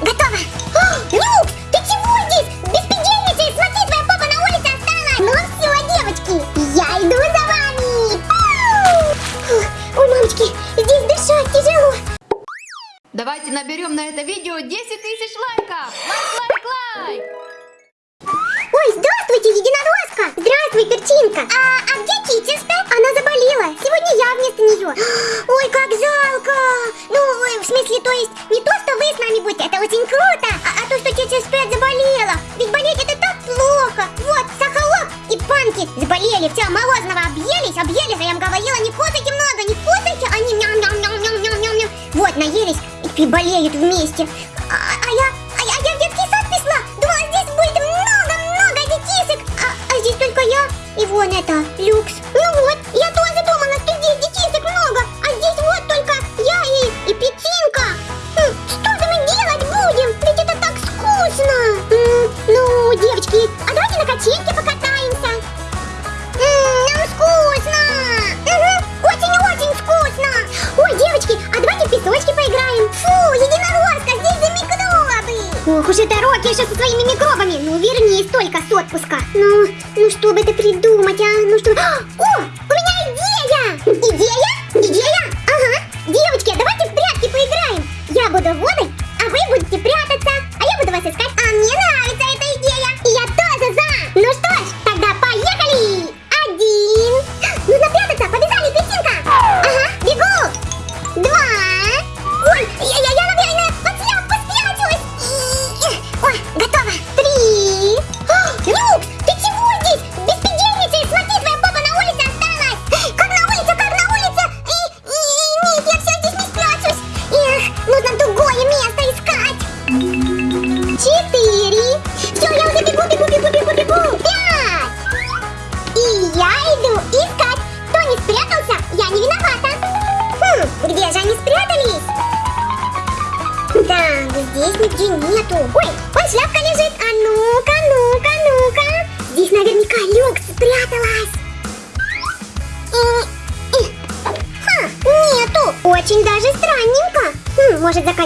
Готово, готово. Ты чего здесь? Без Беспредельничай, смотри, твоя папа на улице осталась. Ну все, девочки, я иду за вами. Ой, мамочки, здесь дышать тяжело. Давайте наберем на это видео 10 тысяч лайков. Лайк, лайк, лайк. Здравствуйте, единоросска! Здравствуй, перчинка! А, а где Китинста? Она заболела. Сегодня я вместо нее. Ой, как жалко! Ну, в смысле, то есть, не то, что вы с нами будете, это очень круто, а, а то, что тетя Спет заболела. Ведь болеть это так плохо. Вот, Сахалок и Панки заболели. Все, Морозного объелись, объелись, а я им говорила, не кушайте много, не кушайте. Они мяу-мяу-мяу-мяу-мяу-мяу. Вот, наелись и болеют вместе. пикник. А давайте на качельке покатаемся. Ммм, нам вкусно. Угу, очень-очень вкусно. Ой, девочки, а давайте в песочке поиграем. Фу, единорожка, здесь за микробы. Ох уж это Рокки еще со своими микробами. Ну, вернись только с отпуска. Ну, ну что бы это придумать, а? Ну что... О,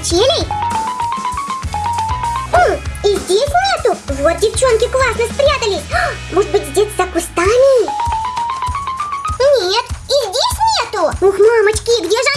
качелей? О, и здесь нету. Вот девчонки классно спрятались. А, может быть, здесь за кустами? Нет, и здесь нету. Ух, мамочки, где же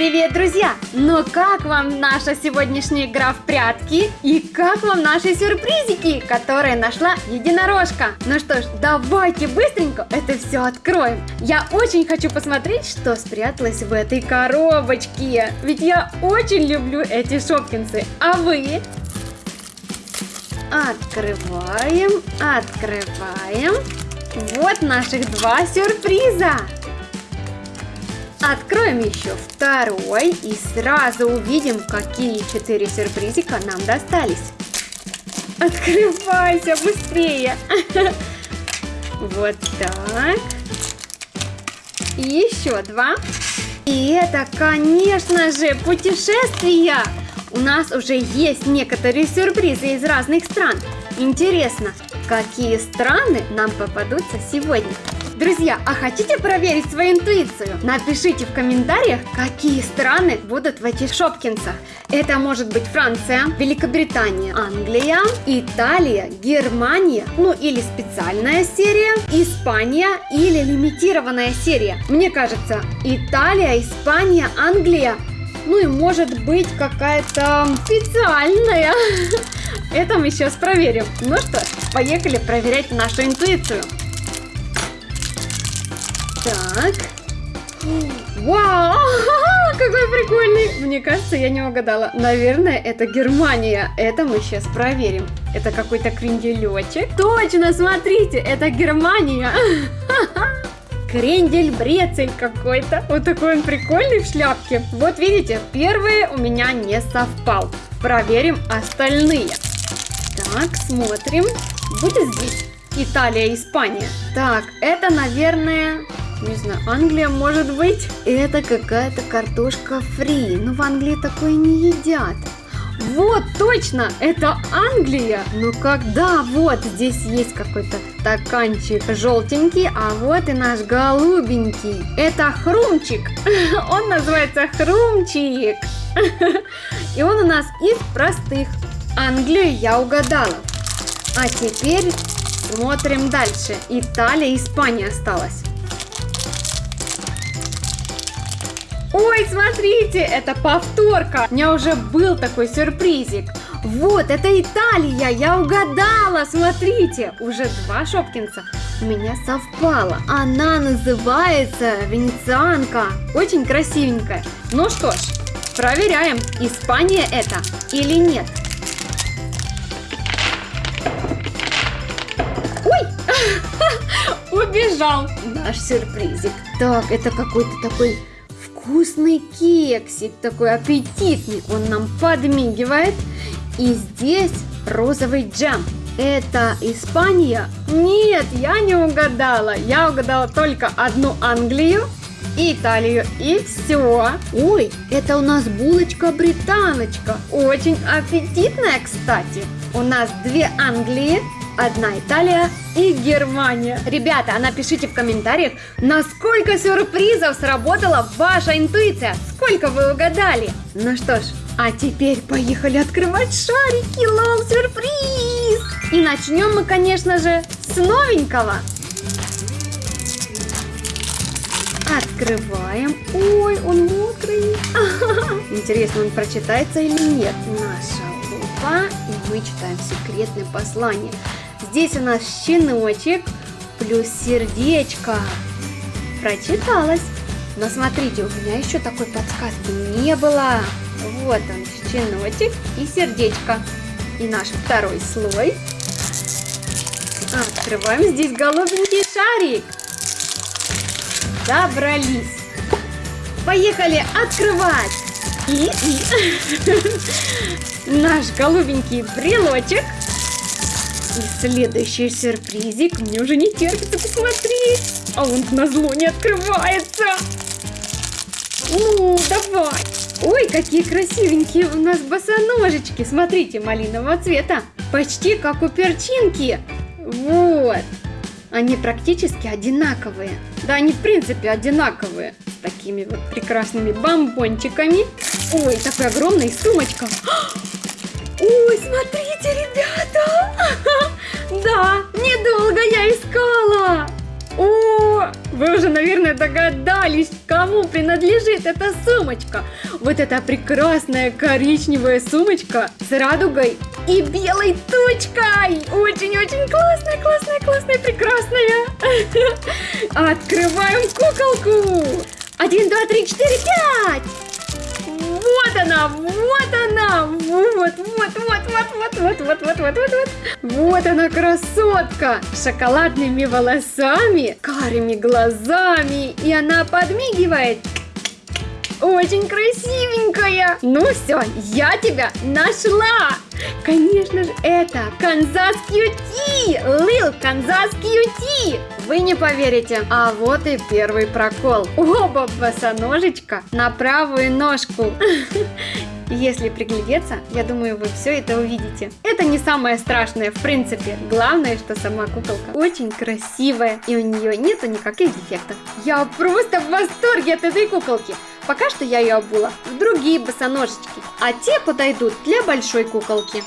Привет, друзья! Ну как вам наша сегодняшняя игра в прятки? И как вам наши сюрпризики, которые нашла единорожка? Ну что ж, давайте быстренько это все откроем. Я очень хочу посмотреть, что спряталось в этой коробочке. Ведь я очень люблю эти шопкинсы. А вы? Открываем, открываем. Вот наших два сюрприза. Откроем еще второй и сразу увидим, какие четыре сюрпризика нам достались. Открывайся быстрее. Вот так. И еще два. И это, конечно же, путешествия. У нас уже есть некоторые сюрпризы из разных стран. Интересно, какие страны нам попадутся сегодня? Друзья, а хотите проверить свою интуицию? Напишите в комментариях, какие страны будут в этих шопкинсах. Это может быть Франция, Великобритания, Англия, Италия, Германия, ну или специальная серия, Испания или лимитированная серия. Мне кажется, Италия, Испания, Англия ну и может быть какая-то специальная. Это мы сейчас проверим. Ну что, поехали проверять нашу интуицию. Так. Вау! Какой прикольный! Мне кажется, я не угадала. Наверное, это Германия. Это мы сейчас проверим. Это какой-то кренделечек. Точно, смотрите, это Германия. Крендель-брецель какой-то. Вот такой он прикольный в шляпке. Вот видите, первый у меня не совпал. Проверим остальные. Так, смотрим. Будет здесь Италия, Испания. Так, это, наверное, не знаю, Англия может быть. Это какая-то картошка фри. Но в Англии такое не едят. Вот, точно, это Англия. Ну когда, вот, здесь есть какой-то стаканчик желтенький, а вот и наш голубенький. Это Хрумчик. Он называется Хрумчик. И он у нас из простых. Англию я угадала. А теперь смотрим дальше. Италия, Испания осталась. Ой, смотрите, это повторка. У меня уже был такой сюрпризик. Вот, это Италия, я угадала, смотрите. Уже два шопкинса у меня совпало. Она называется венецианка. Очень красивенькая. Ну что ж, проверяем, Испания это или нет. Ой, убежал наш сюрпризик. Так, это какой-то такой вкусный кексик, такой аппетитный. Он нам подмигивает. И здесь розовый джем. Это Испания? Нет, я не угадала. Я угадала только одну Англию, Италию и все. Ой, это у нас булочка-британочка. Очень аппетитная, кстати. У нас две Англии, одна Италия и Германия. Ребята, а напишите в комментариях, насколько сюрпризов сработала ваша интуиция. Сколько вы угадали? Ну что ж, а теперь поехали открывать шарики. Лол, сюрприз! И начнем мы, конечно же, с новенького. Открываем. Ой, он мокрый. Интересно, он прочитается или нет? Наша лупа. И мы читаем секретное послание. Здесь у нас щеночек плюс сердечко. Прочиталось. Но смотрите, у меня еще такой подсказки не было. Вот он, щеночек и сердечко. И наш второй слой. Открываем здесь голубенький шарик. Добрались. Поехали открывать. И, и наш голубенький брелочек. И следующий сюрпризик мне уже не терпится посмотреть. А он на зло не открывается. Ну, давай. Ой, какие красивенькие у нас босоножечки. Смотрите, малинового цвета. Почти как у перчинки. Вот. Они практически одинаковые. Да, они в принципе одинаковые. С такими вот прекрасными бомбончиками. Ой, такая огромная сумочка. Ой, смотрите, ребята! Да, недолго я искала! О! Вы уже, наверное, догадались, кому принадлежит эта сумочка. Вот эта прекрасная коричневая сумочка с радугой и белой точкой. Очень-очень классная, классная, классная, прекрасная. Открываем куколку. Один, два, три, четыре, пять. Она, вот она, вот, вот, вот, вот, вот, вот, вот, вот, вот, вот, вот. Вот она красотка шоколадными волосами, карими глазами, и она подмигивает. Очень красивенькая. Ну все, я тебя нашла. Конечно же, это Канзас Кьюти! Лил Канзас Кьюти! Вы не поверите. А вот и первый прокол. Оба босоножечка на правую ножку. Если приглядеться, я думаю, вы все это увидите. Это не самое страшное, в принципе. Главное, что сама куколка очень красивая, и у нее нету никаких дефектов. Я просто в восторге от этой куколки. Пока что я ее обула в другие босоножечки, а те подойдут для большой куколки.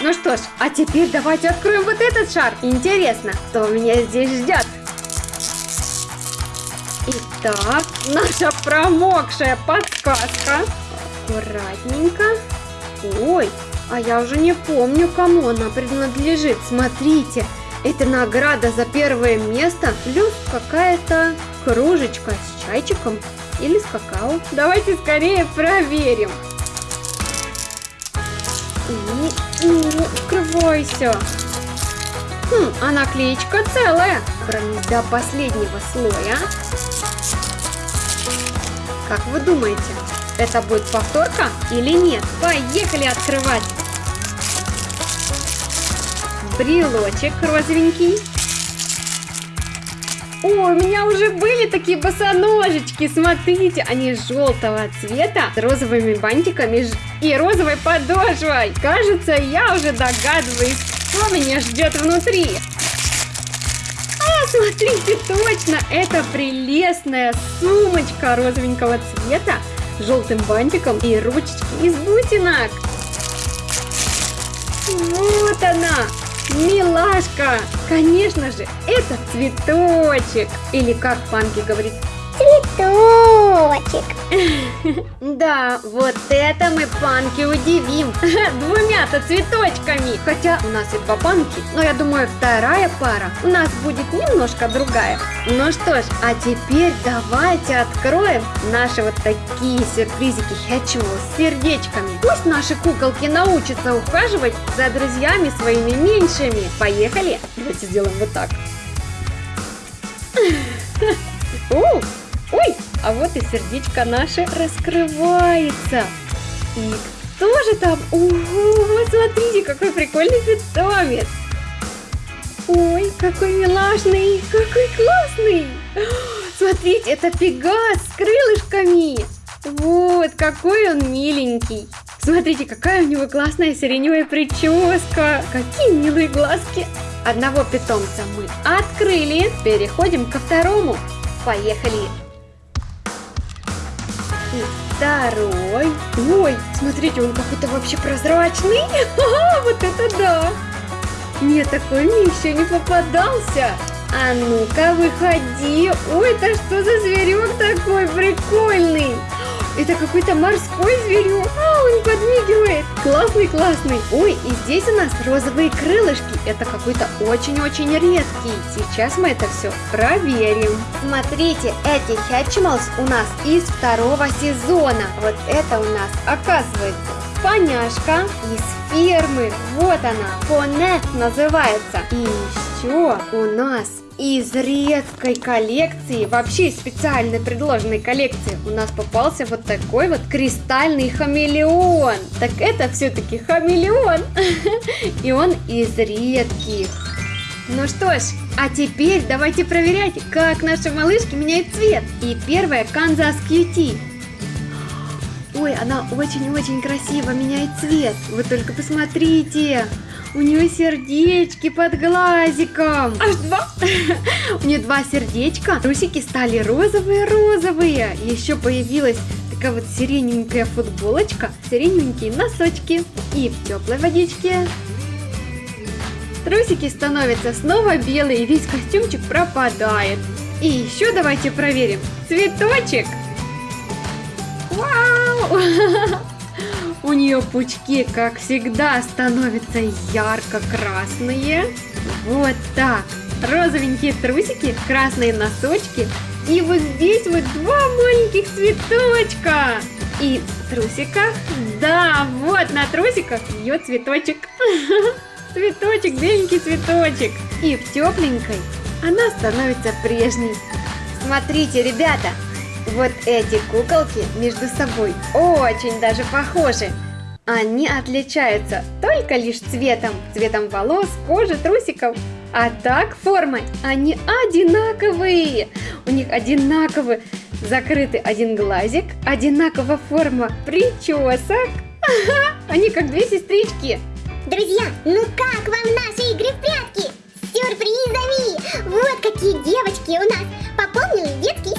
Ну что ж, а теперь давайте откроем вот этот шар. Интересно, что меня здесь ждет. Итак, наша промокшая подсказка. Аккуратненько. Ой, а я уже не помню, кому она принадлежит. Смотрите, это награда за первое место, плюс какая-то кружечка с чайчиком или с какао. Давайте скорее проверим. И, и открывайся. Хм, а наклеечка целая. Промись до последнего слоя. Как вы думаете, это будет повторка или нет? Поехали открывать. Брелочек розовенький. О, у меня уже были такие босоножечки. Смотрите, они желтого цвета с розовыми бантиками и розовой подошвой. Кажется, я уже догадываюсь, что меня ждет внутри. А, смотрите, точно, это прелестная сумочка розовенького цвета с желтым бантиком и ручечки из бусинок. Вот она, Милашка! Конечно же, это цветочек. Или как Панки говорит, Цветочек. Да, вот это мы панки удивим. Двумя-то цветочками. Хотя у нас и два панки, но я думаю, вторая пара у нас будет немножко другая. Ну что ж, а теперь давайте откроем наши вот такие сюрпризики Хэтчвелл с сердечками. Пусть наши куколки научатся ухаживать за друзьями своими меньшими. Поехали? Давайте сделаем вот так. Ой, а вот и сердечко наше раскрывается. И кто же там? Ого, смотрите, какой прикольный питомец. Ой, какой милашный, какой классный. Смотрите, это пегас с крылышками. Вот, какой он миленький. Смотрите, какая у него классная сиреневая прическа. Какие милые глазки. Одного питомца мы открыли. Переходим ко второму. Поехали. И второй. Ой, смотрите, он какой-то вообще прозрачный. Ага, вот это да. Нет, такой мне еще не попадался. А ну-ка, выходи. Ой, это что за зверек такой прикольный? Это какой-то морской зверек. А, он подмигивает. Классный, классный. Ой, и здесь у нас розовые крылышки. Это какой-то очень-очень редкий. Сейчас мы это все проверим. Смотрите, эти Хэтчималс у нас из второго сезона. Вот это у нас оказывается поняшка из фермы. Вот она. Понет называется. И еще у нас из редкой коллекции, вообще из специально предложенной коллекции, у нас попался вот такой вот кристальный хамелеон. Так это все-таки хамелеон. И он из редких. Ну что ж, а теперь давайте проверять, как наши малышки меняют цвет. И первая Канзас Кьюти. Ой, она очень-очень красиво меняет цвет. Вы только посмотрите. У нее сердечки под глазиком. Аж два. У нее два сердечка. Трусики стали розовые-розовые. Еще появилась такая вот сиреневенькая футболочка, сиреневенькие носочки. И в теплой водичке трусики становятся снова белые, и весь костюмчик пропадает. И еще давайте проверим. Цветочек. Вау! У нее пучки, как всегда, становятся ярко-красные. Вот так. Розовенькие трусики, красные носочки. И вот здесь вот два маленьких цветочка. И в трусиках, да, вот на трусиках ее цветочек. Цветочек, беленький цветочек. И в тепленькой она становится прежней. Смотрите, ребята, вот эти куколки между собой очень даже похожи. Они отличаются только лишь цветом, цветом волос, кожи, трусиков. А так формой они одинаковые. У них одинаковый закрытый один глазик, одинакова форма причесок. Они как две сестрички. Друзья, ну как вам наши игры в прятки? С сюрпризами! Вот какие девочки у нас пополнили детский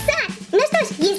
No estás. Y